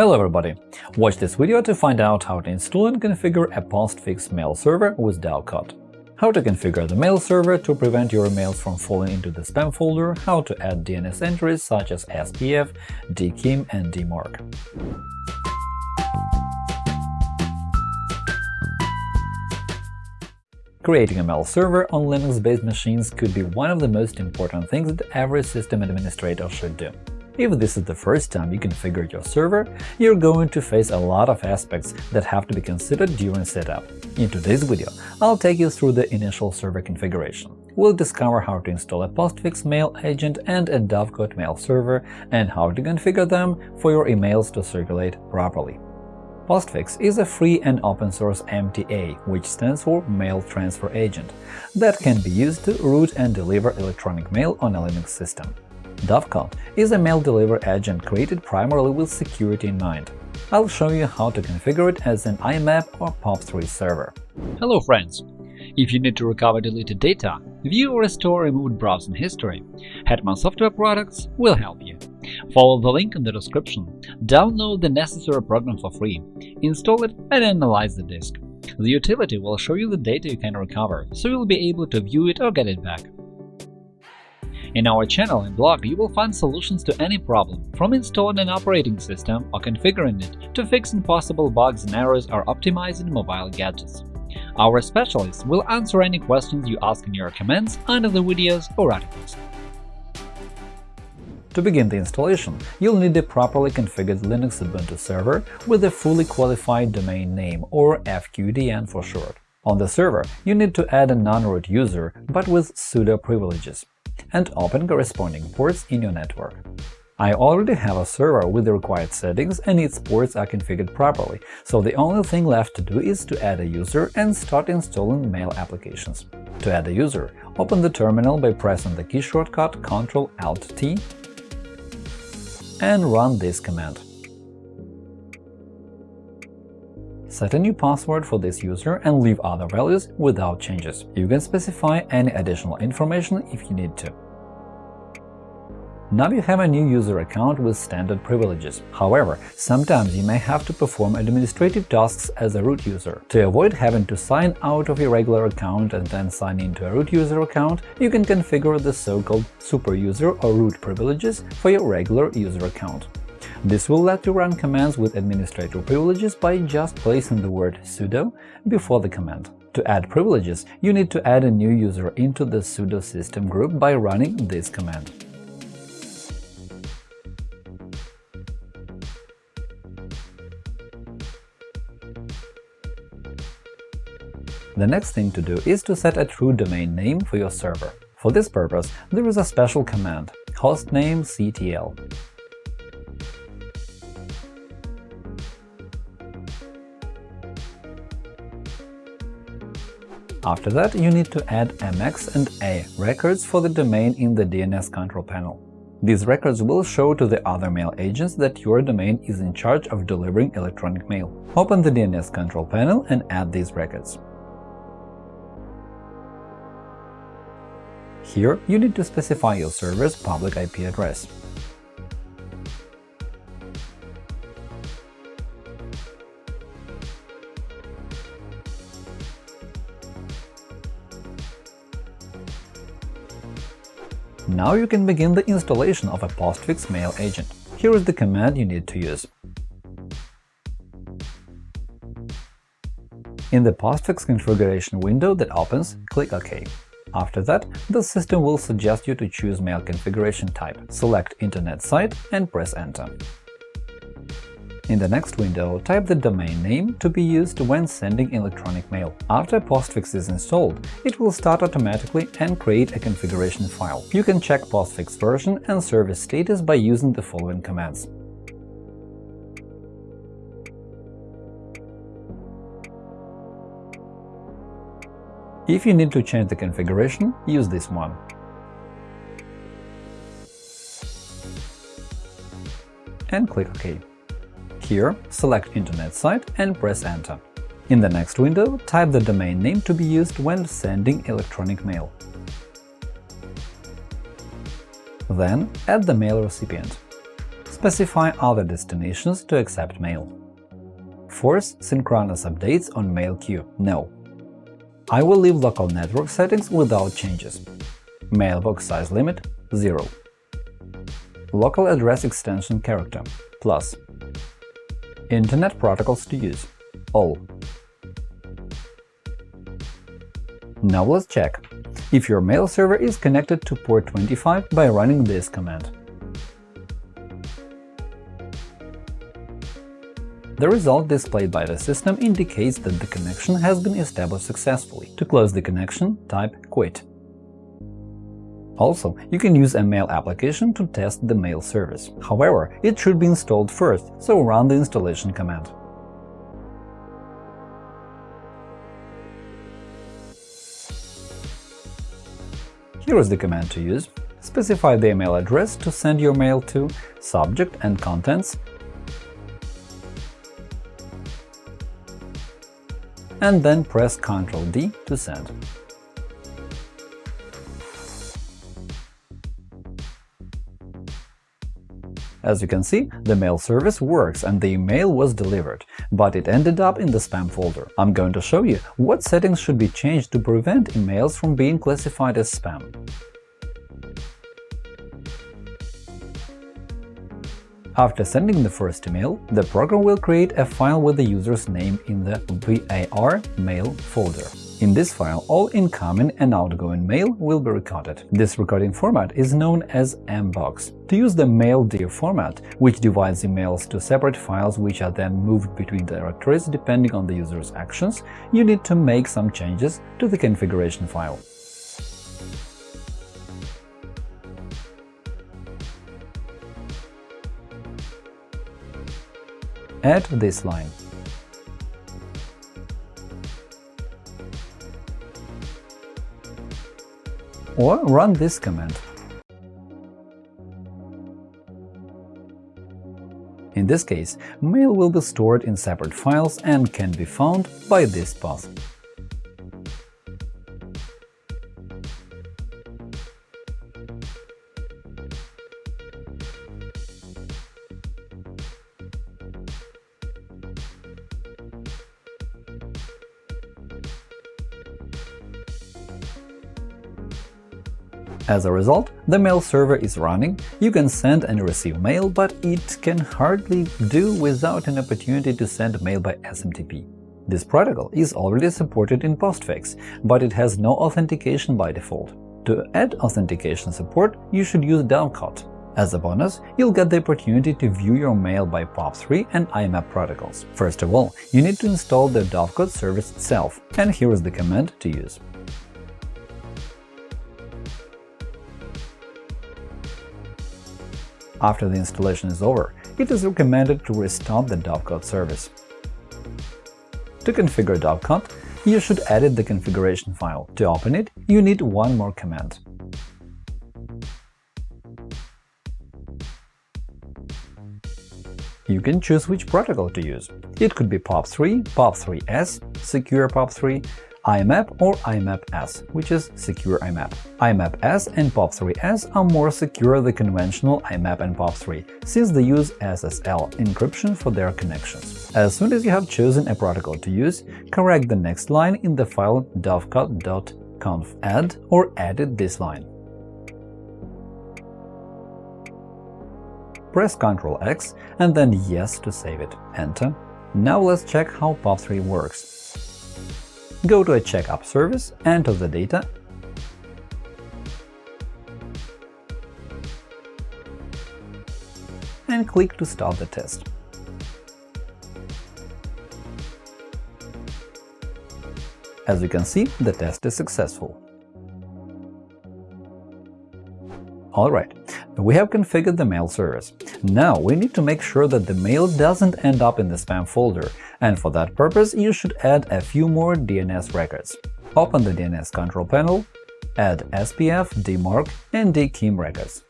Hello everybody! Watch this video to find out how to install and configure a postfix mail server with Dovecot. How to configure the mail server to prevent your emails from falling into the spam folder, how to add DNS entries such as SPF, DKIM and DMARC. Creating a mail server on Linux-based machines could be one of the most important things that every system administrator should do. If this is the first time you configure your server, you're going to face a lot of aspects that have to be considered during setup. In today's video, I'll take you through the initial server configuration. We'll discover how to install a postfix mail agent and a Dovecot mail server, and how to configure them for your emails to circulate properly. Postfix is a free and open-source MTA, which stands for Mail Transfer Agent, that can be used to route and deliver electronic mail on a Linux system. Dovecot is a mail delivery agent created primarily with security in mind. I'll show you how to configure it as an IMAP or POP3 server. Hello friends! If you need to recover deleted data, view or restore removed browsing history, Hetman Software Products will help you. Follow the link in the description, download the necessary program for free, install it and analyze the disk. The utility will show you the data you can recover, so you'll be able to view it or get it back. In our channel and blog, you will find solutions to any problem, from installing an operating system or configuring it to fixing possible bugs and errors or optimizing mobile gadgets. Our specialists will answer any questions you ask in your comments under the videos or articles. To begin the installation, you'll need a properly configured Linux Ubuntu server with a fully qualified domain name, or FQDN for short. On the server, you need to add a non-root user, but with sudo privileges, and open corresponding ports in your network. I already have a server with the required settings and its ports are configured properly, so the only thing left to do is to add a user and start installing mail applications. To add a user, open the terminal by pressing the key shortcut Ctrl-Alt-T and run this command. Set a new password for this user and leave other values without changes. You can specify any additional information if you need to. Now you have a new user account with standard privileges. However, sometimes you may have to perform administrative tasks as a root user. To avoid having to sign out of your regular account and then sign into a root user account, you can configure the so-called superuser or root privileges for your regular user account. This will let you run commands with administrator privileges by just placing the word sudo before the command. To add privileges, you need to add a new user into the sudo system group by running this command. The next thing to do is to set a true domain name for your server. For this purpose, there is a special command hostnamectl. After that, you need to add MX and A records for the domain in the DNS control panel. These records will show to the other mail agents that your domain is in charge of delivering electronic mail. Open the DNS control panel and add these records. Here, you need to specify your server's public IP address. Now you can begin the installation of a postfix mail agent. Here is the command you need to use. In the postfix configuration window that opens, click OK. After that, the system will suggest you to choose mail configuration type, select Internet site and press Enter. In the next window, type the domain name to be used when sending electronic mail. After Postfix is installed, it will start automatically and create a configuration file. You can check Postfix version and service status by using the following commands. If you need to change the configuration, use this one. And click OK. Here, select Internet site and press Enter. In the next window, type the domain name to be used when sending electronic mail. Then add the mail recipient. specify other destinations to accept mail. Force synchronous updates on mail queue – No. I will leave local network settings without changes. Mailbox size limit – 0. Local address extension character – plus. Internet protocols to use – all. Now let's check if your mail server is connected to port 25 by running this command. The result displayed by the system indicates that the connection has been established successfully. To close the connection, type Quit. Also, you can use a mail application to test the mail service. However, it should be installed first, so run the installation command. Here is the command to use. Specify the email address to send your mail to, subject and contents, and then press Ctrl D to send. As you can see, the mail service works and the email was delivered, but it ended up in the spam folder. I'm going to show you what settings should be changed to prevent emails from being classified as spam. After sending the first email, the program will create a file with the user's name in the var mail folder. In this file, all incoming and outgoing mail will be recorded. This recording format is known as mbox. To use the maildir format, which divides emails to separate files which are then moved between directories depending on the user's actions, you need to make some changes to the configuration file. Add this line. Or run this command. In this case, mail will be stored in separate files and can be found by this path. As a result, the mail server is running, you can send and receive mail, but it can hardly do without an opportunity to send mail by SMTP. This protocol is already supported in Postfix, but it has no authentication by default. To add authentication support, you should use Dovecot. As a bonus, you'll get the opportunity to view your mail by POP3 and IMAP protocols. First of all, you need to install the Dovecot service itself, and here is the command to use. After the installation is over, it is recommended to restart the Dovecot service. To configure Dovecot, you should edit the configuration file. To open it, you need one more command. You can choose which protocol to use. It could be POP3, POP3S, Secure POP3, IMAP or IMAP-S, which is Secure IMAP. IMAP-S and POP3S are more secure than conventional IMAP and POP3, since they use SSL encryption for their connections. As soon as you have chosen a protocol to use, correct the next line in the file dovecot.conf add or edit this line. Press Ctrl X and then Yes to save it. Enter. Now let's check how POP3 works. Go to a checkup service, enter the data, and click to start the test. As you can see, the test is successful. Alright, we have configured the mail service. Now we need to make sure that the mail doesn't end up in the spam folder, and for that purpose you should add a few more DNS records. Open the DNS control panel, add SPF, DMARC, and DKIM records.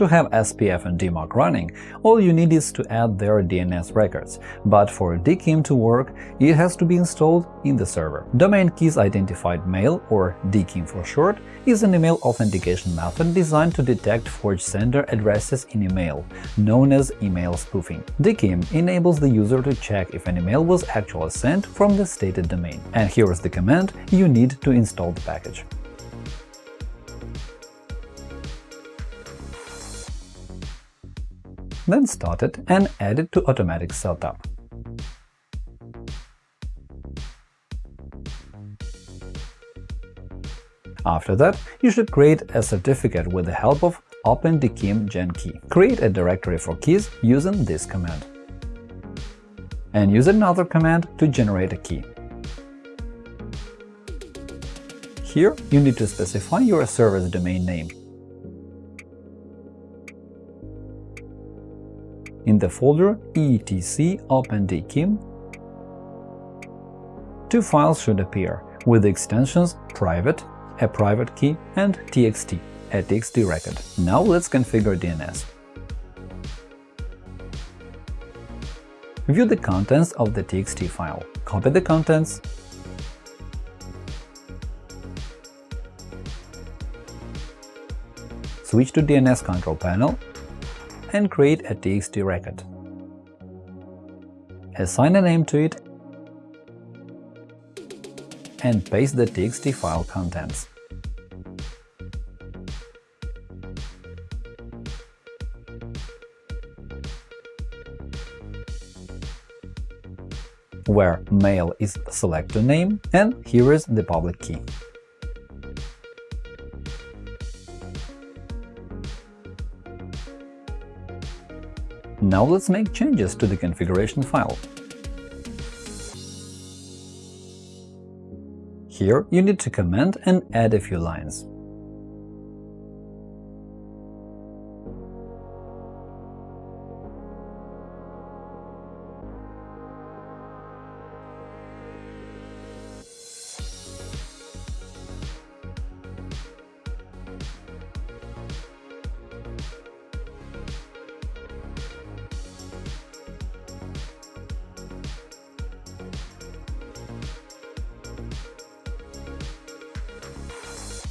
To have SPF and DMARC running, all you need is to add their DNS records, but for DKIM to work, it has to be installed in the server. Domain Keys Identified Mail, or DKIM for short, is an email authentication method designed to detect forged sender addresses in email, known as email spoofing. DKIM enables the user to check if an email was actually sent from the stated domain. And here is the command you need to install the package. Then start it and add it to automatic setup. After that, you should create a certificate with the help of OpenDKIM GenKey. Create a directory for keys using this command. And use another command to generate a key. Here, you need to specify your server's domain name. In the folder etc OpenDKIM, two files should appear with the extensions private, a private key, and txt, a txt record. Now let's configure DNS. View the contents of the txt file. Copy the contents, switch to DNS control panel and create a txt record. Assign a name to it and paste the txt file contents. where mail is selector name and here is the public key. Now let's make changes to the configuration file. Here you need to comment and add a few lines.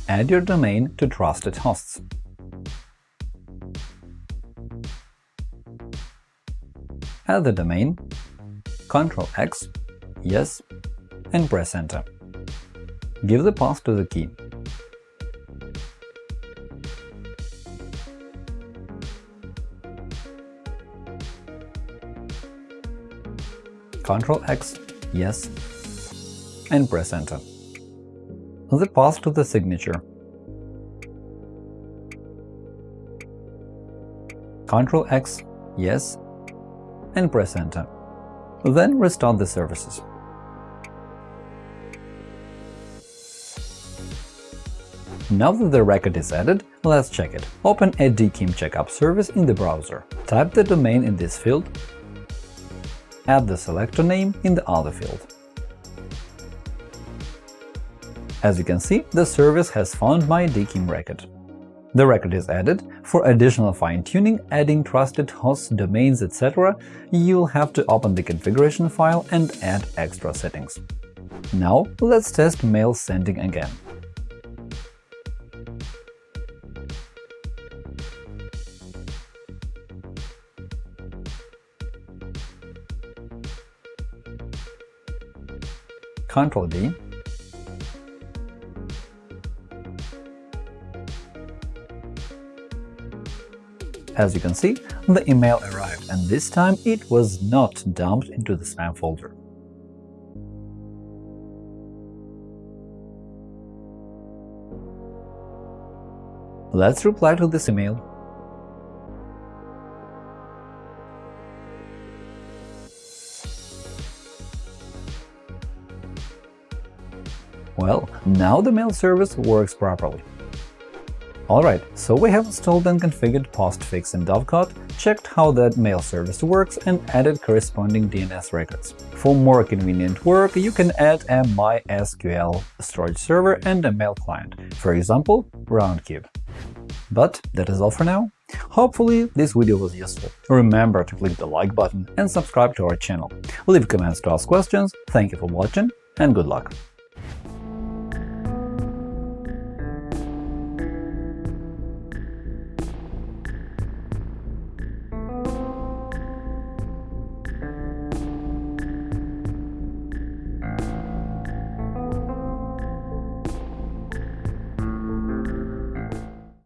Add your domain to trusted hosts. Add the domain, Ctrl X, Yes, and press Enter. Give the path to the key. Ctrl X, Yes, and press Enter the path to the signature. Ctrl X, Yes, and press Enter. Then restart the services. Now that the record is added, let's check it. Open a DKIM checkup service in the browser. Type the domain in this field, add the selector name in the other field. As you can see, the service has found my DKIM record. The record is added. For additional fine-tuning, adding trusted hosts, domains, etc., you'll have to open the configuration file and add extra settings. Now let's test mail sending again. Ctrl As you can see, the email arrived, and this time it was not dumped into the spam folder. Let's reply to this email. Well, now the mail service works properly. Alright, so we have installed and configured postfix in Dovecot, checked how that mail service works, and added corresponding DNS records. For more convenient work, you can add a MySQL storage server and a mail client, for example, Roundcube. But that is all for now. Hopefully, this video was useful. Remember to click the like button and subscribe to our channel. Leave comments to ask questions, thank you for watching, and good luck!